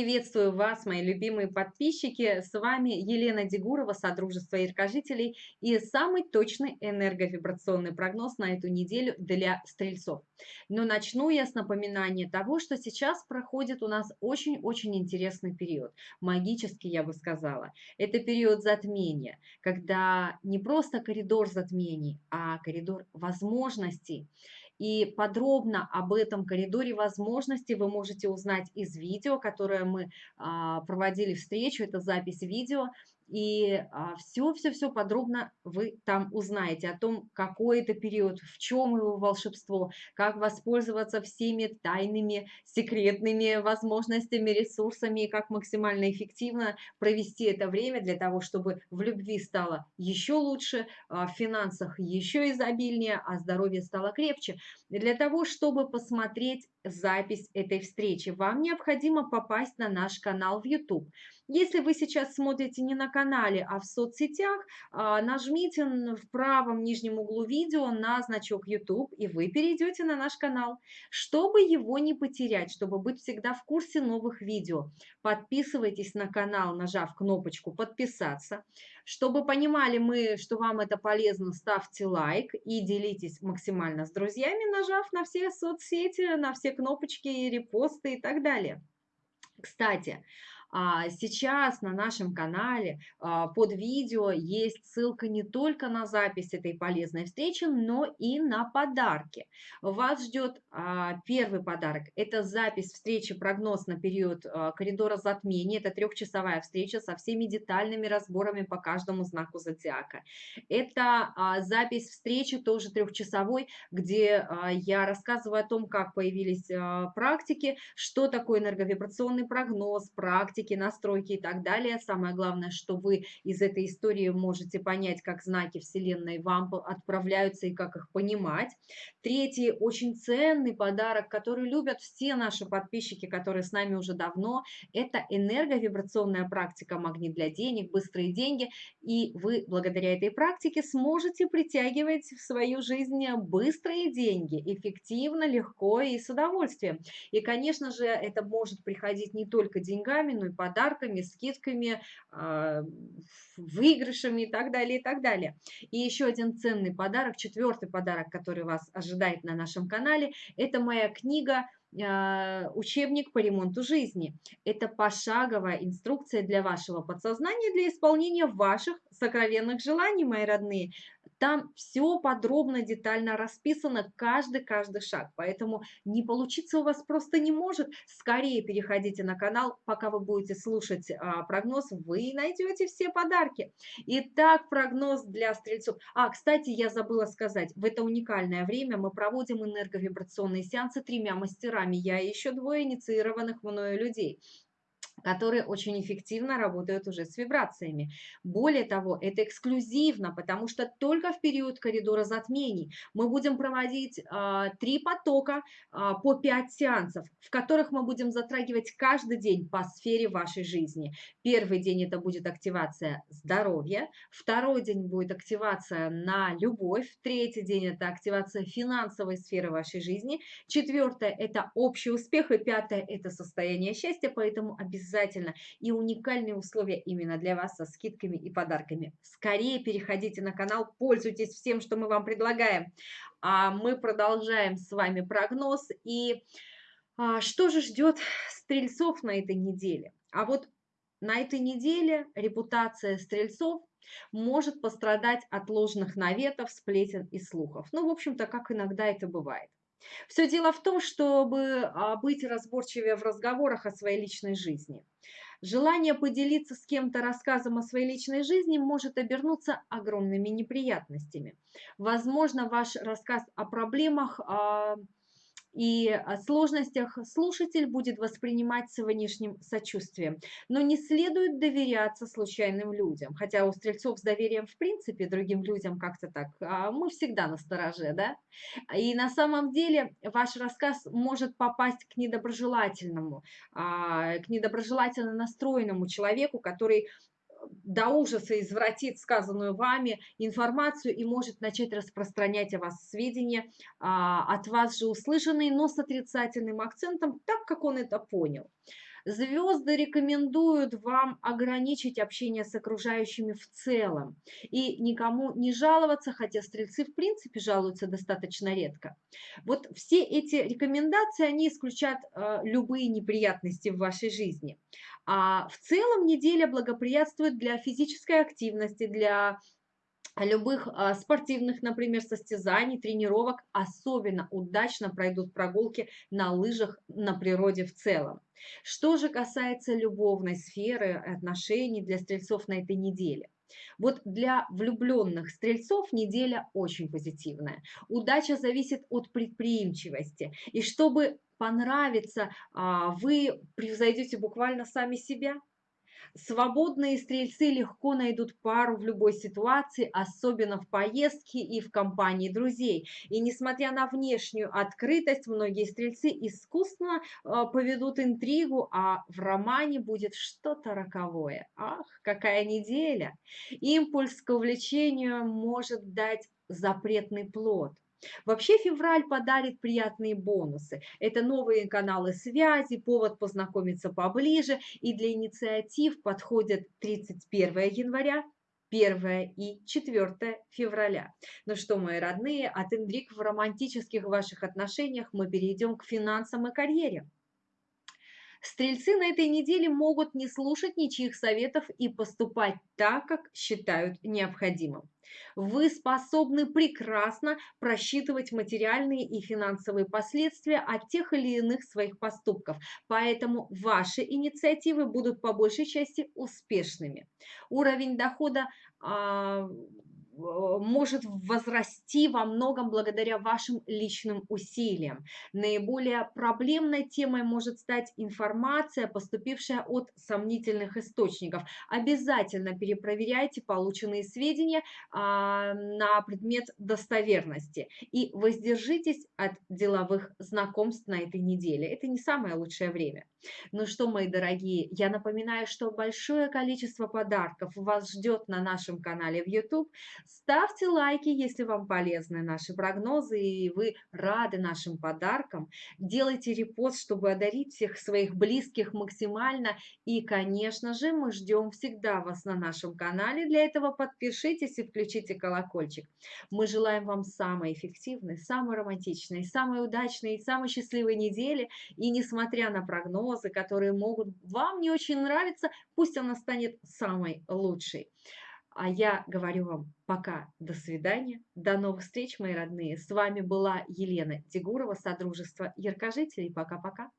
Приветствую вас, мои любимые подписчики. С вами Елена Дегурова, Содружество Яркожителей и самый точный энерговибрационный прогноз на эту неделю для стрельцов. Но начну я с напоминания того, что сейчас проходит у нас очень-очень интересный период. Магический, я бы сказала. Это период затмения, когда не просто коридор затмений, а коридор возможностей. И подробно об этом коридоре возможностей вы можете узнать из видео, которое мы а, проводили встречу, это запись видео. И все-все-все а, подробно вы там узнаете о том, какой это период, в чем его волшебство, как воспользоваться всеми тайными, секретными возможностями, ресурсами, как максимально эффективно провести это время для того, чтобы в любви стало еще лучше, а, в финансах еще изобильнее, а здоровье стало крепче. Для того, чтобы посмотреть запись этой встречи, вам необходимо попасть на наш канал в YouTube. Если вы сейчас смотрите не на канале, а в соцсетях, а, нажмите в правом нижнем углу видео на значок YouTube, и вы перейдете на наш канал. Чтобы его не потерять, чтобы быть всегда в курсе новых видео, подписывайтесь на канал, нажав кнопочку «Подписаться». Чтобы понимали мы, что вам это полезно, ставьте лайк и делитесь максимально с друзьями, нажав на все соцсети, на все кнопочки, репосты и так далее. Кстати, сейчас на нашем канале а, под видео есть ссылка не только на запись этой полезной встречи, но и на подарки. Вас ждет а, первый подарок. Это запись встречи, прогноз на период коридора затмения. Это трехчасовая встреча со всеми детальными разборами по каждому знаку зодиака. Это запись встречи тоже трехчасовой, где я рассказываю о том, как появились практики, что такое энерговибрационный прогноз, практики, практики, настройки и так далее. Самое главное, что вы из этой истории можете понять, как знаки Вселенной вам отправляются и как их понимать. Третий очень ценный подарок, который любят все наши подписчики, которые с нами уже давно, это энерговибрационная практика «Магнит для денег», «Быстрые деньги». И вы благодаря этой практике сможете притягивать в свою жизнь быстрые деньги, эффективно, легко и с удовольствием. И, конечно же, это может приходить не только деньгами, но подарками, скидками, а, выигрышами и так далее, и так далее. И еще один ценный подарок, четвертый подарок, который вас ожидает на нашем канале, это моя книга а, учебник по ремонту жизни. Это пошаговая инструкция для вашего подсознания, для исполнения ваших сокровенных желаний, мои родные. Там все подробно, детально расписано, каждый-каждый шаг. Поэтому не получиться у вас просто не может. Скорее переходите на канал, пока вы будете слушать а, прогноз, вы найдете все подарки. Итак, прогноз для стрельцов. А, кстати, я забыла сказать, в это уникальное время мы проводим энерговибрационные сеансы тремя мастерами. Я и еще двое инициированных мною людей которые очень эффективно работают уже с вибрациями. Более того, это эксклюзивно, потому что только в период коридора затмений мы будем проводить а, три потока а, по пять сеансов, в которых мы будем затрагивать каждый день по сфере вашей жизни. Первый день это будет активация здоровья, второй день будет активация на любовь, третий день это активация финансовой сферы вашей жизни, четвертое это общий успех и пятое это состояние счастья, поэтому обязательно обязательно. И уникальные условия именно для вас со скидками и подарками. Скорее переходите на канал, пользуйтесь всем, что мы вам предлагаем. А мы продолжаем с вами прогноз. И а, что же ждет стрельцов на этой неделе? А вот на этой неделе репутация стрельцов может пострадать от ложных наветов, сплетен и слухов. Ну, в общем-то, как иногда это бывает. Все дело в том, чтобы а, быть разборчивее в разговорах о своей личной жизни. Желание поделиться с кем-то рассказом о своей личной жизни может обернуться огромными неприятностями. Возможно, ваш рассказ о проблемах а, и о сложностях слушатель будет воспринимать с внешним сочувствием. Но не следует доверяться случайным людям, хотя у стрельцов с доверием в принципе другим людям как-то так, а мы всегда на стороже, да? И на самом деле ваш рассказ может попасть к недоброжелательному, а, к недоброжелательно настроенному человеку, который до ужаса извратит сказанную вами информацию и может начать распространять о вас сведения, а, от вас же услышанные, но с отрицательным акцентом, так как он это понял. Звезды рекомендуют вам ограничить общение с окружающими в целом и никому не жаловаться, хотя стрельцы в принципе жалуются достаточно редко. Вот все эти рекомендации, они исключат э, любые неприятности в вашей жизни. А в целом неделя благоприятствует для физической активности, для любых а, спортивных, например, состязаний, тренировок особенно удачно пройдут прогулки на лыжах на природе в целом. Что же касается любовной сферы отношений для стрельцов на этой неделе? Вот для влюбленных стрельцов неделя очень позитивная. Удача зависит от предприимчивости. И чтобы понравиться, а, вы превзойдете буквально сами себя. Свободные стрельцы легко найдут пару в любой ситуации, особенно в поездке и в компании друзей. И несмотря на внешнюю открытость, многие стрельцы искусно э, поведут интригу, а в романе будет что-то роковое. Ах, какая неделя! Импульс к увлечению может дать запретный плод. Вообще февраль подарит приятные бонусы. Это новые каналы связи, повод познакомиться поближе. И для инициатив подходят 31 января, 1 и 4 февраля. Ну что, мои родные, от интриг в романтических ваших отношениях мы перейдем к финансам и карьере. Стрельцы на этой неделе могут не слушать ничьих советов и поступать так, как считают необходимым. Вы способны прекрасно просчитывать материальные и финансовые последствия от тех или иных своих поступков, поэтому ваши инициативы будут по большей части успешными. Уровень дохода а, может возрасти во многом благодаря вашим личным усилиям. Наиболее проблемной темой может стать информация, поступившая от сомнительных источников. Обязательно перепроверяйте полученные сведения а, на предмет достоверности и воздержитесь от деловых знакомств на этой неделе. Это не самое лучшее время. Ну что, мои дорогие, я напоминаю, что большое количество подарков вас ждет на нашем канале в YouTube. Ставьте лайки, если вам полезны наши прогнозы и вы рады нашим подаркам. Делайте репост, чтобы одарить всех своих близких максимально. И, конечно же, мы ждем всегда вас на нашем канале. Для этого подпишитесь и включите колокольчик. Мы желаем вам самой эффективной, самой романтичной, самой удачной и самой счастливой недели. И несмотря на прогнозы, которые могут вам не очень нравиться, пусть она станет самой лучшей. А я говорю вам пока, до свидания, до новых встреч, мои родные. С вами была Елена Тигурова, Содружество Яркожителей. Пока-пока.